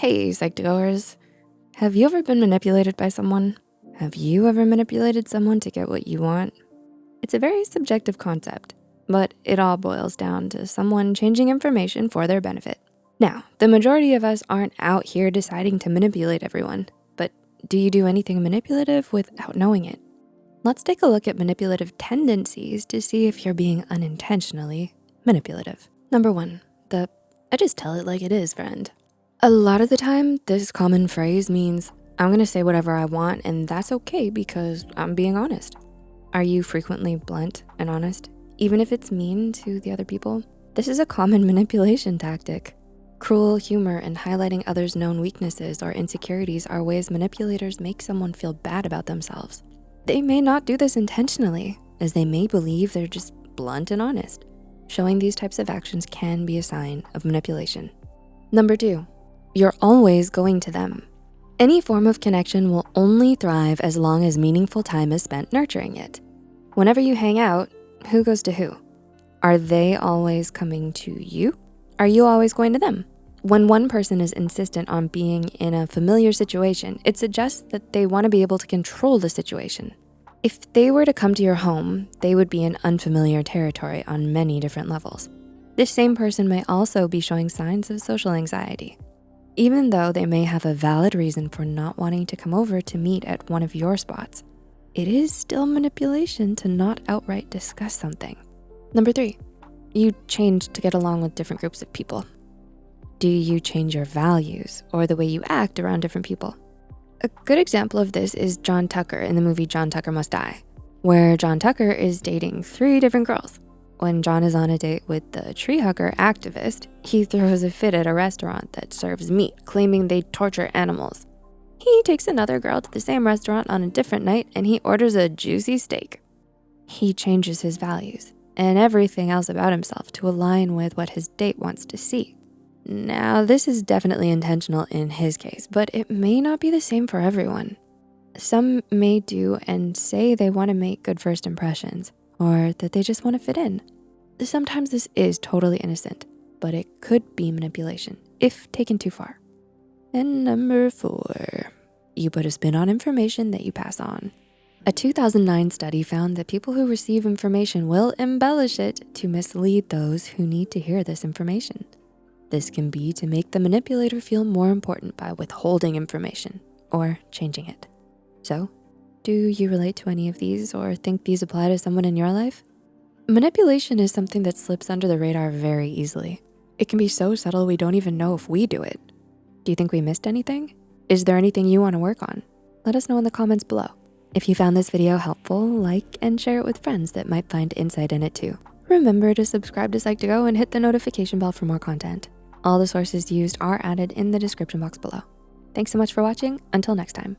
Hey, Psych2Goers. Have you ever been manipulated by someone? Have you ever manipulated someone to get what you want? It's a very subjective concept, but it all boils down to someone changing information for their benefit. Now, the majority of us aren't out here deciding to manipulate everyone, but do you do anything manipulative without knowing it? Let's take a look at manipulative tendencies to see if you're being unintentionally manipulative. Number one, the I just tell it like it is friend. A lot of the time, this common phrase means, I'm gonna say whatever I want and that's okay because I'm being honest. Are you frequently blunt and honest, even if it's mean to the other people? This is a common manipulation tactic. Cruel humor and highlighting others' known weaknesses or insecurities are ways manipulators make someone feel bad about themselves. They may not do this intentionally, as they may believe they're just blunt and honest. Showing these types of actions can be a sign of manipulation. Number two, you're always going to them. Any form of connection will only thrive as long as meaningful time is spent nurturing it. Whenever you hang out, who goes to who? Are they always coming to you? Are you always going to them? When one person is insistent on being in a familiar situation, it suggests that they wanna be able to control the situation. If they were to come to your home, they would be in unfamiliar territory on many different levels. This same person may also be showing signs of social anxiety. Even though they may have a valid reason for not wanting to come over to meet at one of your spots, it is still manipulation to not outright discuss something. Number three, you change to get along with different groups of people. Do you change your values or the way you act around different people? A good example of this is John Tucker in the movie John Tucker Must Die, where John Tucker is dating three different girls. When John is on a date with the tree hugger activist, he throws a fit at a restaurant that serves meat, claiming they torture animals. He takes another girl to the same restaurant on a different night and he orders a juicy steak. He changes his values and everything else about himself to align with what his date wants to see. Now, this is definitely intentional in his case, but it may not be the same for everyone. Some may do and say they wanna make good first impressions, or that they just wanna fit in. Sometimes this is totally innocent, but it could be manipulation if taken too far. And number four, you put a spin on information that you pass on. A 2009 study found that people who receive information will embellish it to mislead those who need to hear this information. This can be to make the manipulator feel more important by withholding information or changing it. So do you relate to any of these or think these apply to someone in your life? Manipulation is something that slips under the radar very easily. It can be so subtle we don't even know if we do it. Do you think we missed anything? Is there anything you wanna work on? Let us know in the comments below. If you found this video helpful, like and share it with friends that might find insight in it too. Remember to subscribe to Psych2Go and hit the notification bell for more content. All the sources used are added in the description box below. Thanks so much for watching, until next time.